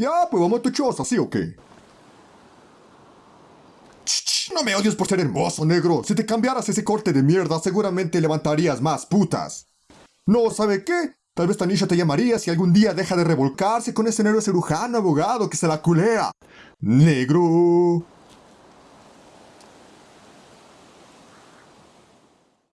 Ya, pues vamos a tu choza, ¿sí o qué? Ch, no me odies por ser hermoso, negro. Si te cambiaras ese corte de mierda, seguramente levantarías más putas. No, ¿sabe qué? Tal vez Tanisha te llamaría si algún día deja de revolcarse con ese negro cirujano abogado que se la culea. Negro.